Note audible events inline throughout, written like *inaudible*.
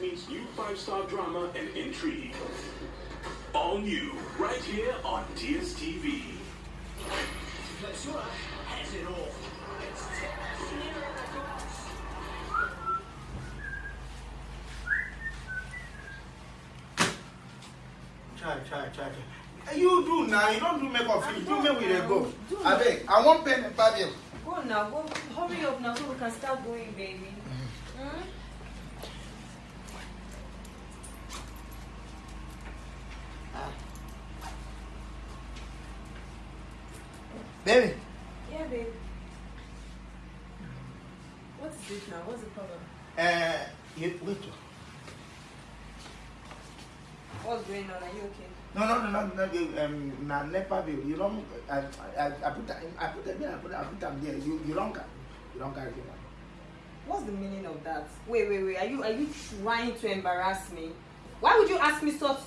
meets new five-star drama and intrigue. All new, right here on DSTV. Lasura has it all. Try, try, try, try. You do now. You don't do makeup finish. Do don't make we dey go. Do Abeg, I wan pen and pad bill. Go now, go hurry up now so we can start going, baby. Hmm? Baby. Yeah, babe. What is it now? What's the problem? Uh, you, wait. What's going on? Are you okay? No, no, no, no, no. you, Um, na nepa bill. You don't. I, I, I put that. I put that there. I put, I put them there. You, you don't. You don't carry money. What's the meaning of that? Wait, wait, wait. Are you are you trying to embarrass me? Why would you ask me such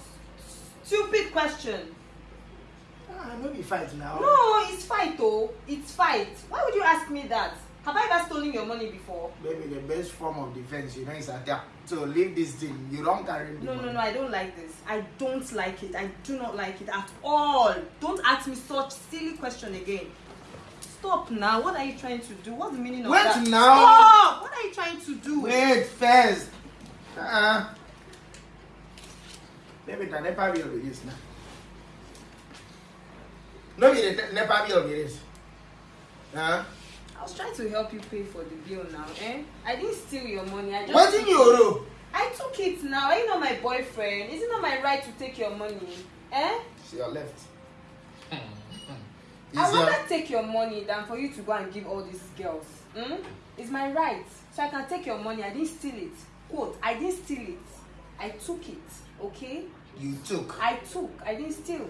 stupid question? Ah, no be fight now. No, it's fight though. It's fight. Why would you ask me that? Have I ever stolen your money before? Baby, the best form of defense, you know, is adapt. So leave this thing. You don't carry the No, money. no, no, I don't like this. I don't like it. I do not like it at all. Don't ask me such silly question again. Stop now. What are you trying to do? What's the meaning of Wait that? now. Stop! What are you trying to do? Wait first. Uh-uh. Baby, nepa bill be this now. No nepa bill be this. Huh? I was trying to help you pay for the bill now, eh? I didn't steal your money. I just What in your room? I took it now. Are you not my boyfriend? Is it not my right to take your money? Eh? To your left. I Is your- rather take your money than for you to go and give all these girls. Hmm? It's my right. So I can take your money. I didn't steal it. Quote, I didn't steal it. I took it. Okay? you took. I took. I didn't steal.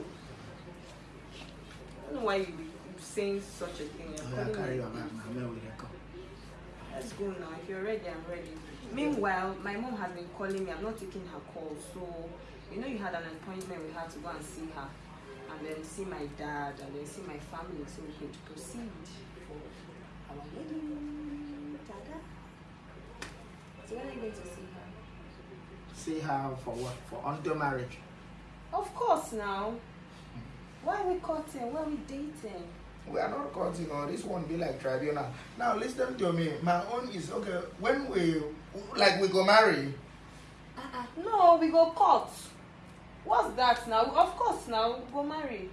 Why you be saying such a thing. You're Yeah, calling carry me- your bag now. Where will they come? Let's go now. If you're ready, I'm ready. Meanwhile, my mom has been calling me. I'm not taking her call. So, you know, you had an appointment with her to go and see her. And then see my dad and then see my family so we could proceed for our wedding. Dada. So, when are you going to see her? See her for what? For until marriage. Of course, now. Why are we cutting? Why are we dating? We are not cutting on this one be like tribunal. Now listen to me. My own is okay. When we like we go marry, Uh-uh. No, we go cut. What's that now? Of course, now we go marry.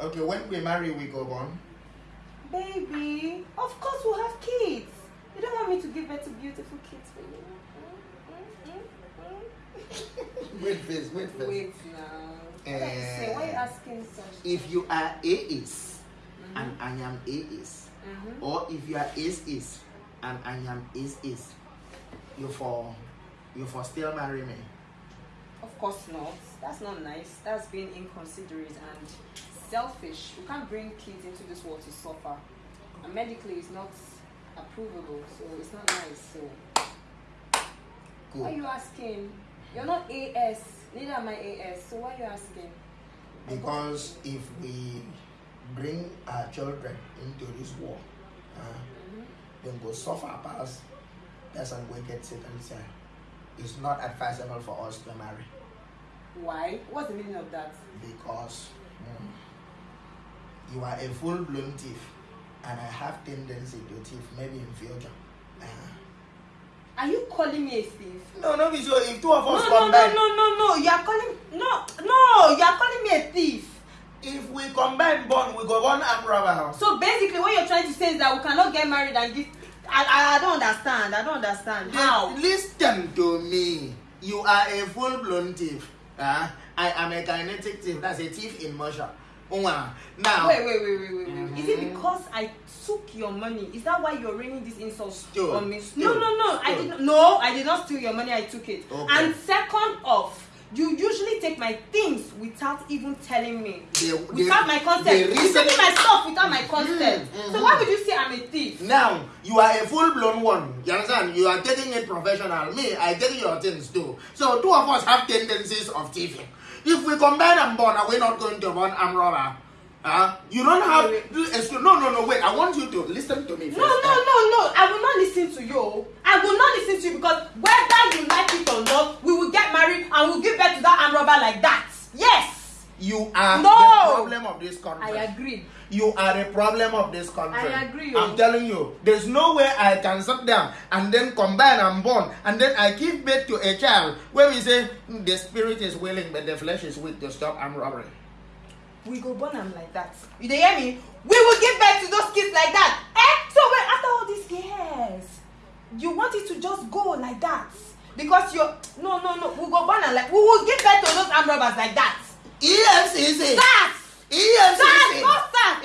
okay, when we marry we go born. Baby, of course we'll have kids. You don't want me to give birth to beautiful kids for you? Mm, mm, mm, *laughs* wait first, wait first. Wait now. You? Why are you asking such? If you are AS and I am AS, Mhm. or if you are AS is and I am AS is, you for you for still marry me. Of course not. That's not nice. That's being inconsiderate and selfish. You can't bring kids into this world to suffer. And medically, it's not approvable, so it's not nice. So, why are you asking? You're not AS. Neither am I AS. So why are you asking? Because if we bring our children into this war, uh, Mhm. then go suffer past person will get sick and say it's not advisable for us to marry Why? What's the meaning of that? because mm, you are a full blown thief and I have tendency to thief maybe in future. Uh, Are you calling me a thief? no, no, so if two of No, us no, no, combine, no, no, no. You are calling no, no. You are calling me a thief. if we combine bond, we go one arm robber house. So basically, what you're trying to say is that we cannot get married and give. I, I, I don't understand. I don't understand. How? Listen to me. You are a full blown thief. Uh, I am a kinetic thief. That's a thief in motion. Now, Wait, wait, wait, wait, wait, wait. Is it Mhm. because I took your money? Is that why you're raining these insults Still, on me? still, no, no, no. I still. did not. No, I did not steal your money. I took it. Okay. And second off, you usually take my things without even telling me. The- without the- my consent. You taking my stuff without my consent. Mhm, So mhm. why would you say I'm a thief? now you are a full blown one. You understand? You are taking it professional. Me, I take your things too. So two of us have tendencies of thieving. If we combine and burn, are we not going to burn armed robber? Huh? You don't have no no no wait I want you to listen to me first. No no no no I will not listen to you. I will not listen to you because whether you like it or not we will get married and we'll give birth to that armed robber like that. Yes. You are no country. I agree. You are a problem of this country. I agree, I'm oh. telling you, there's no way I can sit down and then combine and born, and then I give birth to a child where we say "Hmm, the spirit is willing but the flesh is weak to stop armed robbery. We go born am like that. You dey hear me? We will give birth to those kids like that. Eh? So wait, after all these years, you want it to just go like that? Because you're no no no. We go born am like we will give birth to those armed robbers like that. Yes, EFCC. That. EFCC. That. No start.